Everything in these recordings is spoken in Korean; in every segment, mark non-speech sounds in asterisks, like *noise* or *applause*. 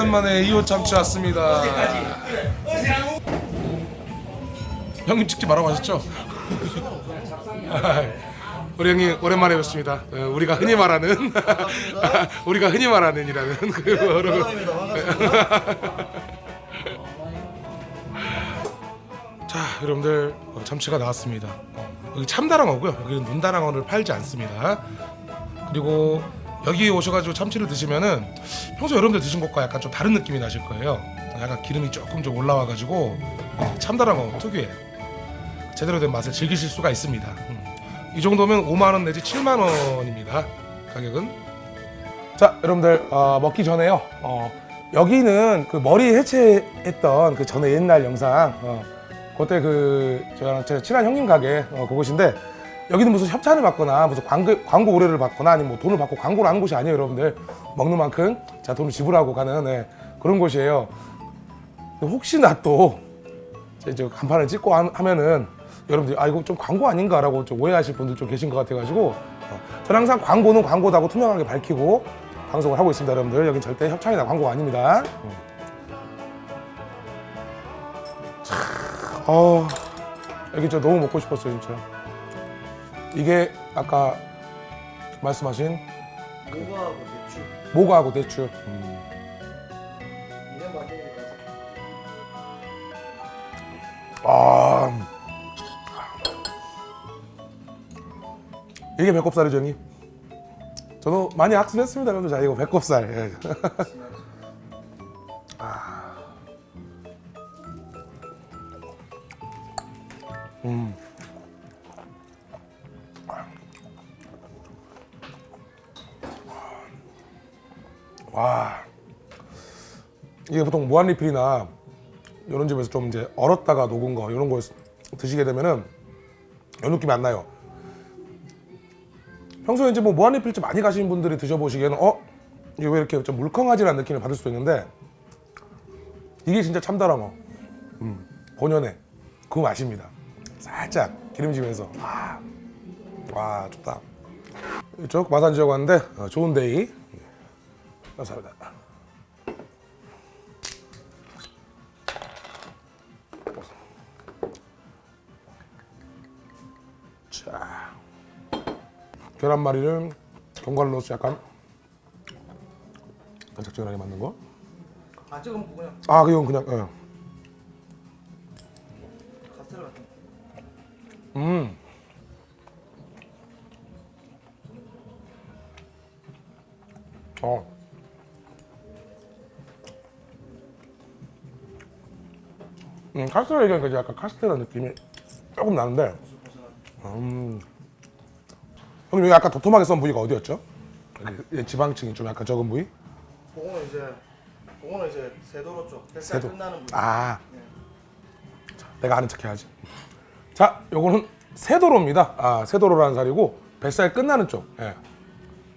오랜만에 이호 참치 왔습니다. 형님 찍지 말라고 하셨죠? *laughs* 우리 형님 오랜만에 뵙습니다. 어, 우리가 흔히 말하는 *laughs* 우리가 흔히 말하는 이라는 *laughs* 그 여러분. 자 여러분들 어, 참치가 나왔습니다. 어, 여기 참다랑어고요. 여기는 눈다랑어를 팔지 않습니다. 그리고 여기 오셔가지고 참치를 드시면은 평소 여러분들 드신 것과 약간 좀 다른 느낌이 나실 거예요. 약간 기름이 조금 좀 올라와가지고 어, 참다랑어 특유의 제대로 된 맛을 즐기실 수가 있습니다. 음. 이 정도면 5만 원 내지 7만 원입니다. 가격은. 자, 여러분들 어, 먹기 전에요. 어, 여기는 그 머리 해체했던 그 전에 옛날 영상. 어, 그때 그 제가 제 친한 형님 가게 어, 그곳인데 여기는 무슨 협찬을 받거나 무슨 광고, 광고 의뢰를 받거나 아니면 뭐 돈을 받고 광고를 하는 곳이 아니에요, 여러분들. 먹는 만큼 자 돈을 지불하고 가는 네, 그런 곳이에요. 혹시나 또 이제 간판을 찍고 하- 하면은 여러분들이 아 이거 좀 광고 아닌가 라고 좀 오해하실 분들 좀 계신 것 같아 가지고 어, 저는 항상 광고는 광고다고 투명하게 밝히고 방송을 하고 있습니다 여러분들 여긴 절대 협찬이나 광고가 아닙니다 음. 참, 어, 여기 저 너무 먹고 싶었어요 진짜 이게 아까 말씀하신 모가하고 대추. 모가하고 대추. 만들니까 아. 이게 배꼽살이죠 형님? 저도 많이 학습했습니다 여러분 자 이거 배꼽살 이게 보통 무한리필이나 이런 집에서 좀 이제 얼었다가 녹은 거 이런 거 드시게 되면은 이 느낌이 안 나요. 평소에 이제 뭐 무한리필집 많이 가시는 분들이 드셔보시기에는 어 이게 왜 이렇게 좀 물컹하지라는 느낌을 받을 수도 있는데 이게 진짜 참다랑어 음, 본연의 그 맛입니다. 살짝 기름지면서 아, 와 좋다. 이쪽 마산 지역 왔는데 어, 좋은 데이 감사합니다. 자, 계란말이를 견과를 넣어서 약간 간짝지근하게 만든 거. 아 지금 그냥 아, 이건 그냥 예. 음. 어. 음, 카스테라 얘기하니까 약간 카스테라 느낌이 조금 나는데. 음. 형님 여기 아까 도톰하게 썬 부위가 어디였죠? 여기 지방층이 좀 약간 적은 부위? 그거는 이제 그거는 이제 세도로 쪽 뱃살 세도. 끝나는 부분 아. 자, 내가 아는 척 해야지. 자, 요거는 세도로입니다. 아, 세도로라는 살이고 뱃살 끝나는 쪽. 예.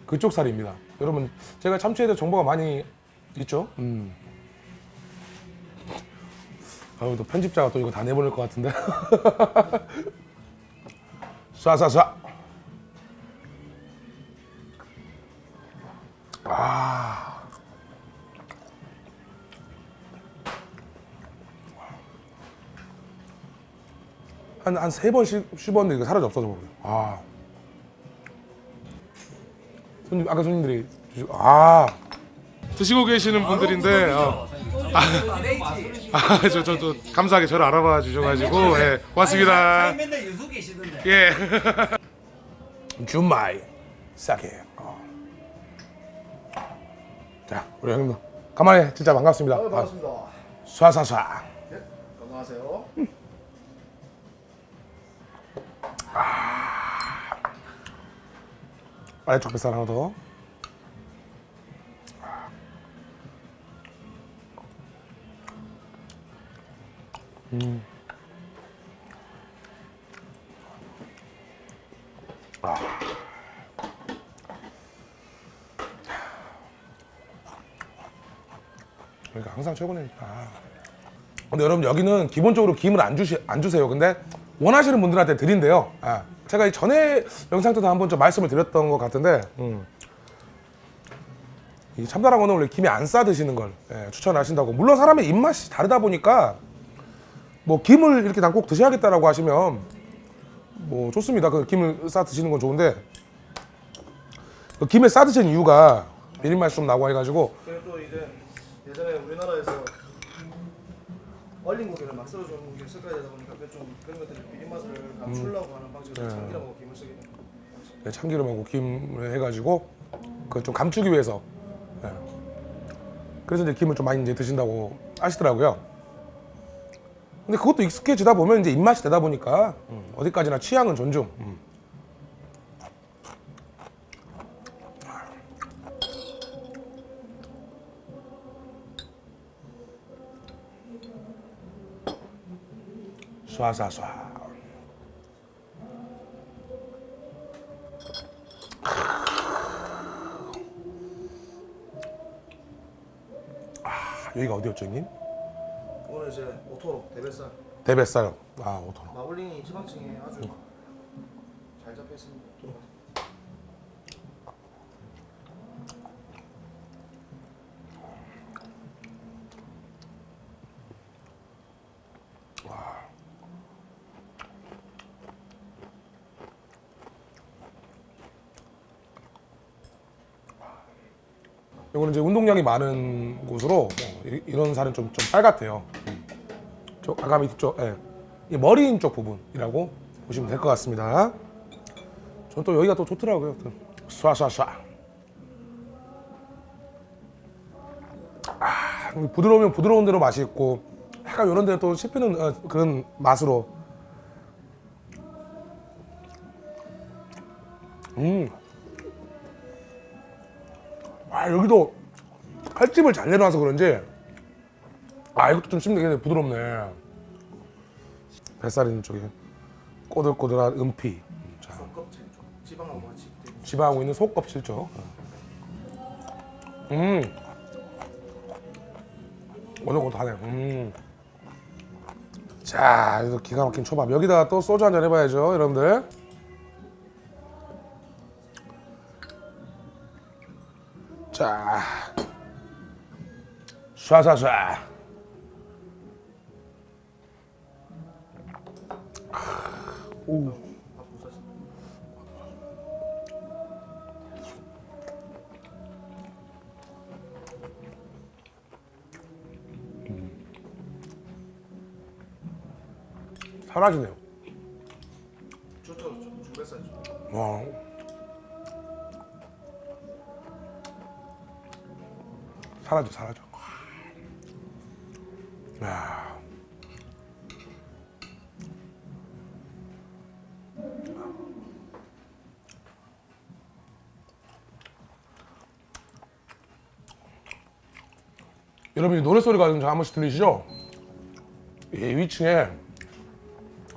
그쪽 살입니다. 여러분, 제가 참치에 대해 정보가 많이 있죠? 음. 아유, 또 편집자가 또 이거 다 내보낼 것 같은데. *laughs* 쏴쏴쏴. 아. 한한 세 번 씹었는데 이거 사라져 없어져 버려요. 아. 손님 아까 손님들이 주시- 아 드시고 계시는 분들인데 어. 아저 저저 감사하게 저를 알아봐 주셔가지고 예 고맙습니다. 계시던데. 예. *laughs* 준마이 싸게. 어. 자 우리 형님도 가만히 진짜 반갑습니다. 아, 반갑습니다 아, 쏴쏴쏴. 네, 건강하세요 아래 쪽 뱃살 하나 더. 음. 아. 그러니까 항상 최고니까. 근데 여러분 여기는 기본적으로 김을 안 주시 안 주세요. 근데 원하시는 분들한테 드린대요. 아, 제가 이 전에 영상 때도 한번 좀 말씀을 드렸던 것 같은데 음. 이 참다랑어는 원래 김에 안싸 드시는 걸 예, 추천하신다고. 물론 사람의 입맛이 다르다 보니까 뭐 김을 이렇게 난 꼭 드셔야겠다라고 하시면 뭐 좋습니다. 그 김을 싸 드시는 건 좋은데 그 김에 싸 드시는 이유가 비린 맛이 좀 나고 해가지고 그리고 또 이제 예전에 우리나라에서 얼린 고기를 막 썰어주는 게 습관이 되다 보니까 그좀 그런 것들이 비린 맛을 감추려고 하는 방식으로 네. 참기름하고 김을 쓰게 됩니다. 네, 참기름하고 김을 해가지고 그 좀 감추기 위해서 예. 그래서 이제 김을 좀 많이 이제 드신다고 하시더라고요. 근데 그것도 익숙해지다 보면 이제 입맛이 되다 보니까 음, 어디까지나 취향은 존중. 음. 쏴쏴쏴. 여기가 어디였죠, 형님? 오늘 이제 오토로 대뱃살 대뱃살. 아, 오토로. 마블링이 지방층에 아주 잘 잡혀 있습니다. 이거는 이제 운동량이 많은 곳으로 뭐 이- 이런 살은 좀, 좀 빨갛대요. 음. 저 아까 밑에 쪽, 예. 이 머리인 쪽 부분이라고 보시면 될 것 같습니다. 저는 또 여기가 또 좋더라고요. 또 쏴쏴쏴. 아, 부드러우면 부드러운 대로 맛이 있고 약간 이런 데또 씹히는 어, 그런 맛으로. 음. 아 여기도 칼집을 잘 내놔서 그런지 아 이것도 좀 씹는 게 부드럽네. 뱃살 있는 쪽에 꼬들꼬들한 은피. 자, 속껍질 쪽 지방하고 같이 되게 지방하고 있는 속껍질 쪽. 음. 오늘고하네. 음. 자 이거 기가 막힌 초밥. 여기다가 또 소주 한잔 해봐야죠 여러분들. 자. 쏴쏴쏴 오. 사라지네요 좋죠, 좋죠. 와. 사라져 사라져. 야. 여러분이 노래 소리가 좀한 번씩 들리시죠? 이 위층에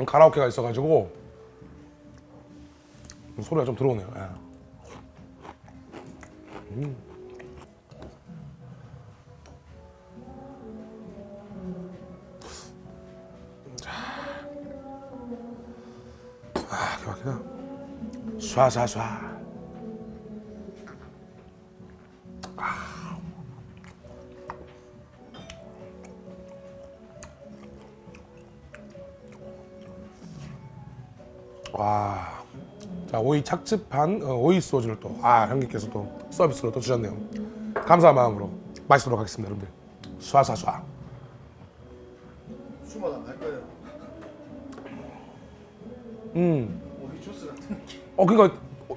가라오케가 있어가지고 소리가 좀 들어오네요. 예. 음. 자. 아, 기가 막히다. 쏴쏴쏴. 와. 자, 오이 착즙한 어, 오이 소주를 또, 아, 형님께서 또 서비스로 또 주셨네요. 감사한 마음으로 마시도록 하겠습니다, 여러분들. 쏴쏴쏴. 술마다 날 거예요. 음. 오이 주스 같은. 어, 그니까, 어,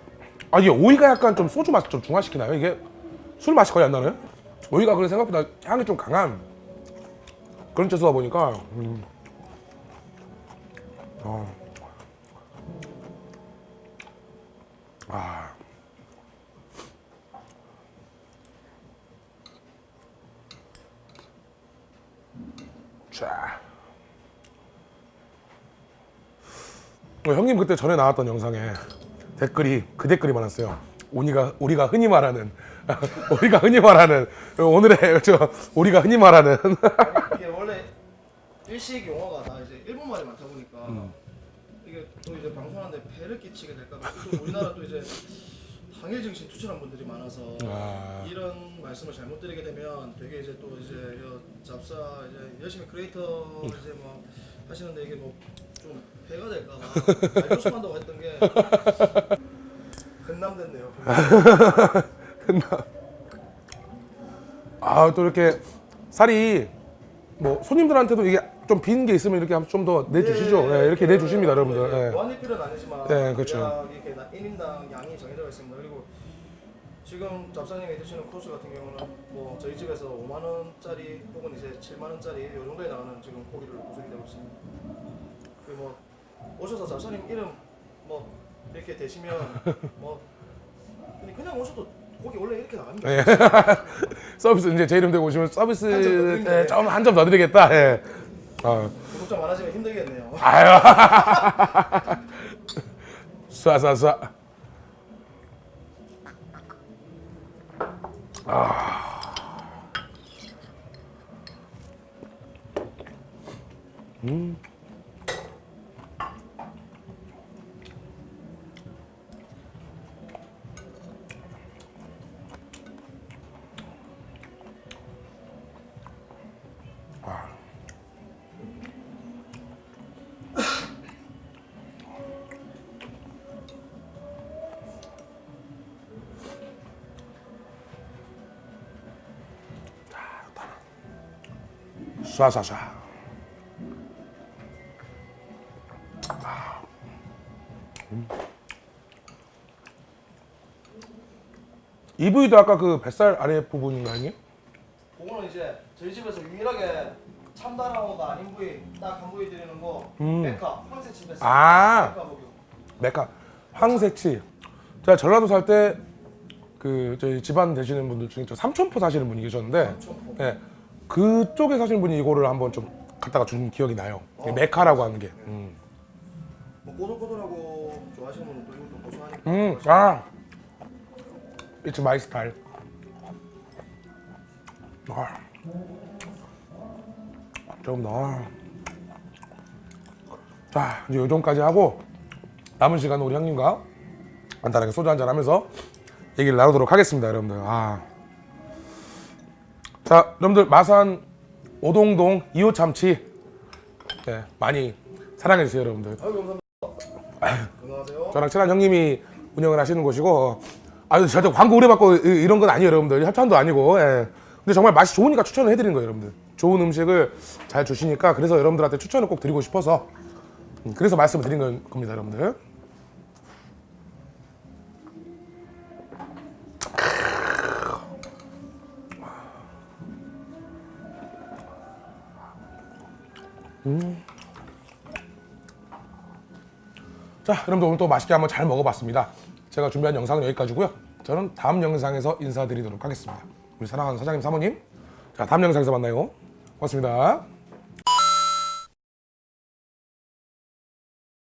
아, 이게 오이가 약간 좀 소주 맛을 좀 중화시키나요? 이게 술 맛이 거의 안 나나요? 오이가 그래 생각보다 향이 좀 강한 그런 채소다 보니까, 음. 어. 아. 자. 어, 형님 그때 전에 나왔던 영상에 댓글이 그 댓글이 많았어요. 우리가 우리가 흔히 말하는 *laughs* 우리가 흔히 말하는 오늘의 *laughs* 저 우리가 흔히 말하는 이게 원래 일식 용어가 다 이제 일본 말이 많다 보니까 이게 또 이제 방송하는데 배를 끼치게 될까 봐. 또 우리나라 또 이제 당일 증신 투철한 분들이 많아서 아. 이런 말씀을 잘못 드리게 되면 되게 이제 또 이제 여 잡사 이제 열심히 크리에이터 이제 뭐 하시는데 이게 뭐 좀 배가 될까봐 조심한다고 했던 게 근남 됐네요. *laughs* 아또 이렇게 살이 뭐 손님들한테도 이게 좀 빈 게 있으면 이렇게 좀 더 내주시죠. 예, 이렇게 내주십니다, 여러분들. 예. 무한리필은 아니지만 네, 그렇죠. 이렇게 나- 1인당 양이 정해져 있습니다. 그리고 지금 잡사님이 드시는 코스 같은 경우는 뭐 저희 집에서 5만 원짜리 혹은 이제 7만 원짜리 이 정도에 나가는 지금 고기를 구성이 되고 있습니다. 그뭐 오셔서 잡사님 이름 뭐 이렇게 대시면 뭐 그냥- 그냥 오셔도 고기 원래 이렇게 나갑니다. *laughs* 예. 서비스 이제 제 이름 대고 오시면 서비스. 예, 좀한 점 더 드리겠다. 예. 아. 구독자 많아지면 힘들겠네요. 아유. *laughs* 쏴쏴쏴. 쏴쏴쏴. 이 부위도 아까 그 뱃살 아래 부분인가 아니? 그거는 이제 저희 집에서 유일하게 참다랑어가 아닌 부위 딱 한 부위 드리는 거 음. 메카 황새치 뱃살 아. 메카 목욕 메카 황새치. 제가 전라도 살 때 그 저희 집안 되시는 분들 중에 저 삼천포 사시는 분이 계셨는데, 좀 예, 그쪽에 사시는 분이 이거를 한번 좀 갖다가 준 기억이 나요. 이게 메카라고 하는 게. 음, 뭐 꼬들꼬들하고 좋아하시는 분은 또 이것도 고소하니까 음, 아, it's my style. 아, 조금 더. 자, 이제 요 정도까지 하고 남은 시간은 우리 형님과 간단하게 소주 한잔 하면서 얘기를 나누도록 하겠습니다, 여러분들. 아. 자, 여러분들 마산 오동동 2호 참치 네, 많이 사랑해 주세요, 여러분들. 건강하세요 저랑 친한 형님이 운영을 하시는 곳이고 아유 절대 광고 의뢰받고 이- 이런 건 아니에요 여러분들 협찬도 아니고 예. 근데 정말 맛이 좋으니까 추천을 해드리는 거예요 여러분들. 좋은 음식을 잘 주시니까 그래서 여러분들한테 추천을 꼭 드리고 싶어서. 음, 그래서 말씀을 드린 건- 겁니다 여러분들. 자 여러분들 오늘 또 맛있게 한번 잘 먹어봤습니다. 제가 준비한 영상은 여기까지고요. 저는 다음 영상에서 인사드리도록 하겠습니다 우리 사랑하는 사장님 사모님. 자 다음 영상에서 만나요. 고맙습니다